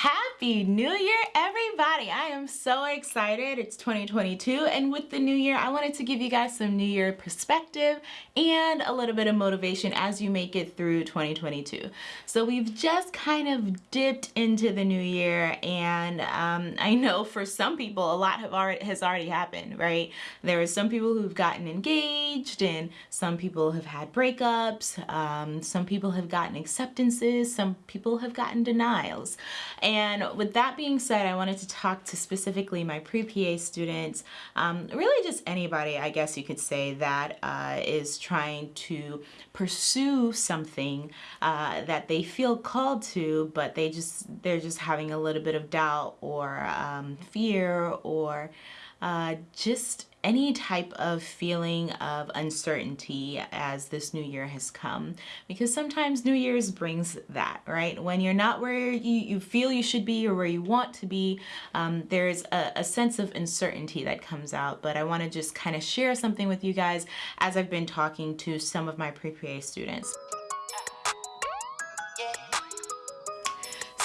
Happy New Year, everybody. I am so excited. It's 2022, and with the new year, I wanted to give you guys some new year perspective and a little bit of motivation as you make it through 2022. So we've just kind of dipped into the new year, and um, I know for some people, a lot have already has already happened, right? There are some people who've gotten engaged, and some people have had breakups, um, some people have gotten acceptances, some people have gotten denials. With that being said, I wanted to talk to specifically my pre-PA students, um, really just anybody, I guess you could say, that uh, is trying to pursue something uh, that they feel called to, but they just, they're just having a little bit of doubt or um, fear or uh, just any type of feeling of uncertainty as this new year has come because sometimes new year's brings that right when you're not where you, you feel you should be or where you want to be um, there's a, a sense of uncertainty that comes out but I want to just kind of share something with you guys as I've been talking to some of my pre-PA students.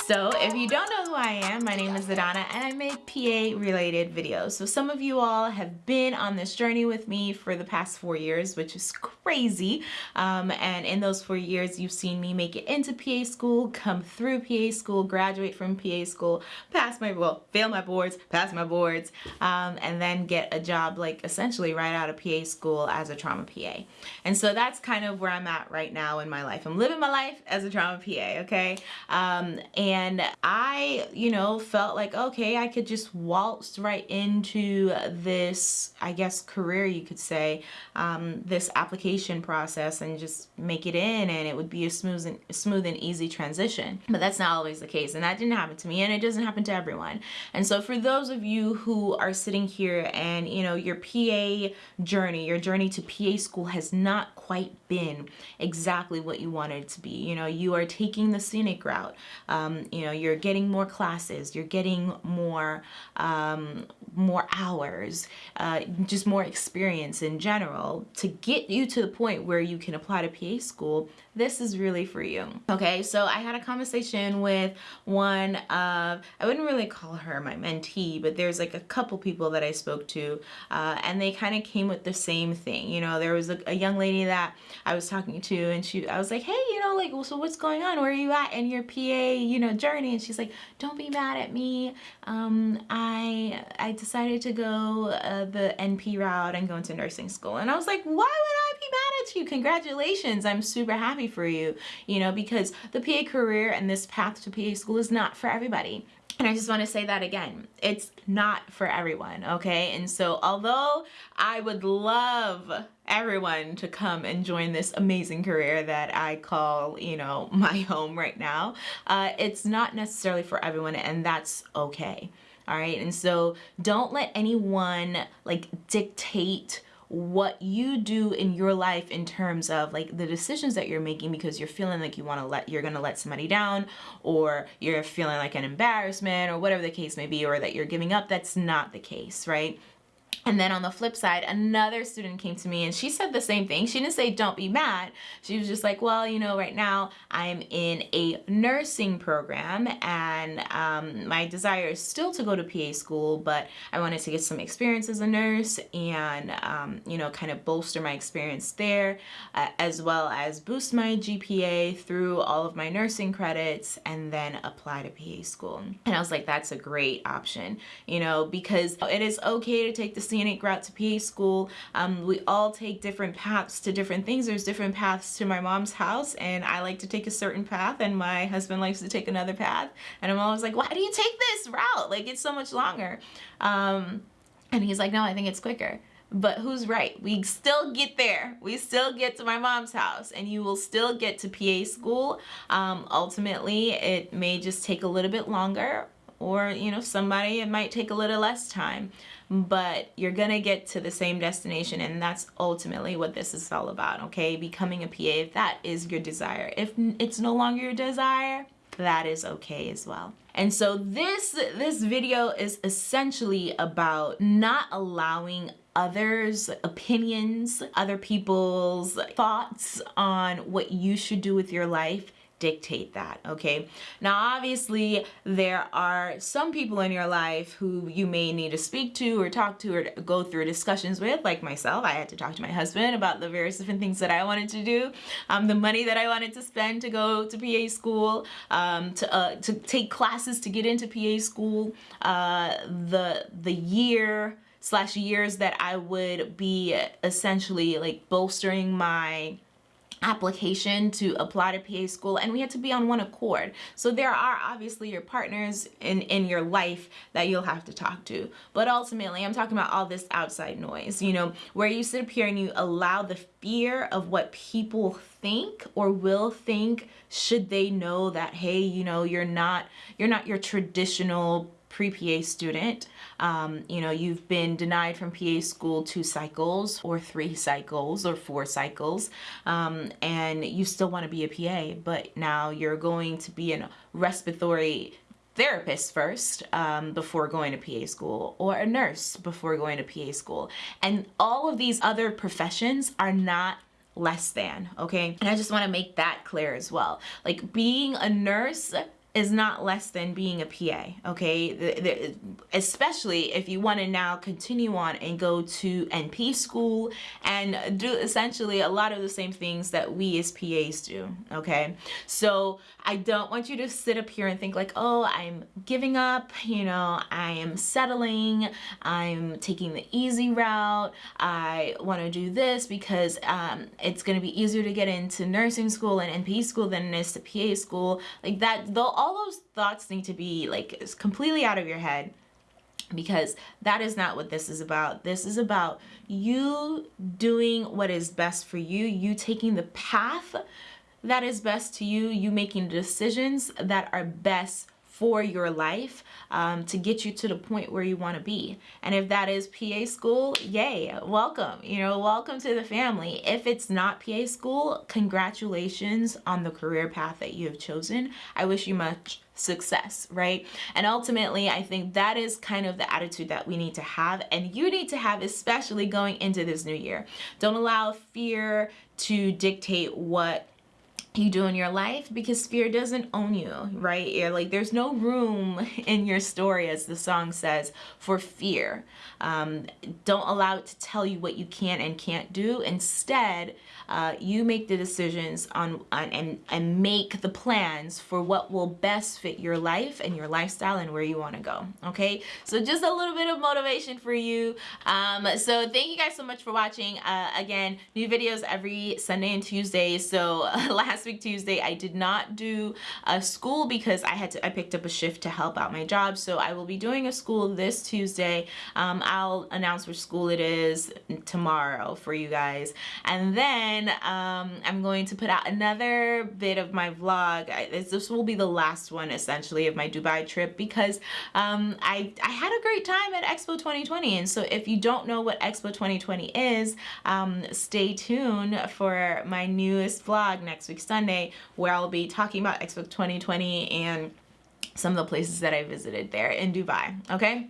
So if you don't know who I am, my name is Adana and I make PA related videos. So some of you all have been on this journey with me for the past four years, which is crazy. Um, and in those four years, you've seen me make it into PA school, come through PA school, graduate from PA school, pass my, well, fail my boards, pass my boards, um, and then get a job like essentially right out of PA school as a trauma PA. And so that's kind of where I'm at right now in my life. I'm living my life as a trauma PA, okay? Um, and and I, you know, felt like, okay, I could just waltz right into this, I guess, career, you could say, um, this application process and just make it in and it would be a smooth and, smooth and easy transition. But that's not always the case and that didn't happen to me and it doesn't happen to everyone. And so for those of you who are sitting here and, you know, your PA journey, your journey to PA school has not quite been exactly what you wanted it to be. You know, you are taking the scenic route. Um, you know you're getting more classes you're getting more um, more hours uh, just more experience in general. To get you to the point where you can apply to PA school this is really for you. Okay so I had a conversation with one of I wouldn't really call her my mentee but there's like a couple people that I spoke to uh, and they kind of came with the same thing. You know there was a, a young lady that I was talking to and she I was like hey you know like well, so what's going on? Where are you at in your PA you know journey and she's like don't be mad at me. Um, I I decided to go uh, the NP route and go into nursing school. And I was like why would I be mad at you? Congratulations. I'm super happy for you you know because the PA career and this path to PA school is not for everybody and I just want to say that again, it's not for everyone, okay? And so although I would love everyone to come and join this amazing career that I call, you know, my home right now, uh, it's not necessarily for everyone and that's okay. All right. And so don't let anyone like dictate what you do in your life in terms of like the decisions that you're making because you're feeling like you want to let you're going to let somebody down or you're feeling like an embarrassment or whatever the case may be or that you're giving up that's not the case right and then on the flip side, another student came to me and she said the same thing. She didn't say, don't be mad. She was just like, well, you know, right now I'm in a nursing program and um, my desire is still to go to PA school, but I wanted to get some experience as a nurse and, um, you know, kind of bolster my experience there, uh, as well as boost my GPA through all of my nursing credits and then apply to PA school. And I was like, that's a great option, you know, because it is okay to take the scenic route to PA school. Um, we all take different paths to different things. There's different paths to my mom's house and I like to take a certain path and my husband likes to take another path. And I'm always like, why do you take this route? Like it's so much longer. Um, and he's like, no, I think it's quicker but who's right we still get there we still get to my mom's house and you will still get to PA school um, ultimately it may just take a little bit longer or you know somebody it might take a little less time but you're gonna get to the same destination and that's ultimately what this is all about okay? Becoming a PA if that is your desire. If it's no longer your desire that is okay as well. And so this this video is essentially about not allowing others opinions other people's thoughts on what you should do with your life dictate that okay? Now obviously there are some people in your life who you may need to speak to or talk to or go through discussions with like myself. I had to talk to my husband about the various different things that I wanted to do um, the money that I wanted to spend to go to PA school um, to uh, to take classes to get into PA school uh, the the year slash years that I would be essentially like bolstering my application to apply to PA school and we had to be on one accord. So there are obviously your partners in, in your life that you'll have to talk to. But ultimately, I'm talking about all this outside noise, you know, where you sit up here and you allow the fear of what people think or will think should they know that, hey, you know, you're not, you're not your traditional pre-PA student. Um, you know, you've been denied from PA school two cycles or three cycles or four cycles, um, and you still want to be a PA, but now you're going to be a respiratory therapist first um, before going to PA school or a nurse before going to PA school. And all of these other professions are not less than, okay? And I just wanna make that clear as well. Like being a nurse is not less than being a PA, okay? The, the, especially if you want to now continue on and go to NP school and do essentially a lot of the same things that we as PAs do, okay? So I don't want you to sit up here and think like, oh, I'm giving up, you know, I am settling, I'm taking the easy route, I want to do this because um, it's going to be easier to get into nursing school and NP school than it is to PA school. Like that, though all those thoughts need to be like completely out of your head because that is not what this is about. This is about you doing what is best for you, you taking the path that is best to you, you making decisions that are best for your life um, to get you to the point where you want to be. And if that is PA school, yay, welcome, you know, welcome to the family. If it's not PA school, congratulations on the career path that you have chosen. I wish you much success, right? And ultimately, I think that is kind of the attitude that we need to have and you need to have, especially going into this new year. Don't allow fear to dictate what you do in your life because fear doesn't own you right? You're like there's no room in your story as the song says for fear. Um, don't allow it to tell you what you can and can't do. Instead uh, you make the decisions on, on and, and make the plans for what will best fit your life and your lifestyle and where you want to go okay? So just a little bit of motivation for you. Um, so thank you guys so much for watching. Uh, again new videos every Sunday and Tuesday. So last week Tuesday I did not do a school because I had to I picked up a shift to help out my job. So I will be doing a school this Tuesday. Um, I'll announce which school it is tomorrow for you guys. And then um, I'm going to put out another bit of my vlog. I, this will be the last one essentially of my Dubai trip because um, I, I had a great time at Expo 2020 and so if you don't know what Expo 2020 is, um, stay tuned for my newest vlog next week. Sunday where I'll be talking about Expo 2020 and some of the places that I visited there in Dubai, okay?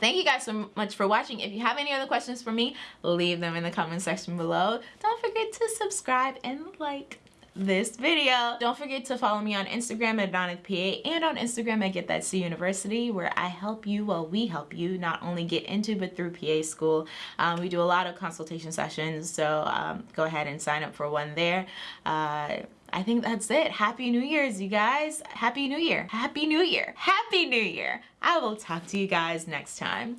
Thank you guys so much for watching. If you have any other questions for me, leave them in the comment section below. Don't forget to subscribe and like this video. Don't forget to follow me on Instagram at DonnaPA and on Instagram at Get That C University where I help you, well we help you not only get into but through PA school. Um, we do a lot of consultation sessions so um, go ahead and sign up for one there. Uh, I think that's it. Happy New Year's, you guys. Happy New Year. Happy New Year. Happy New Year. I will talk to you guys next time.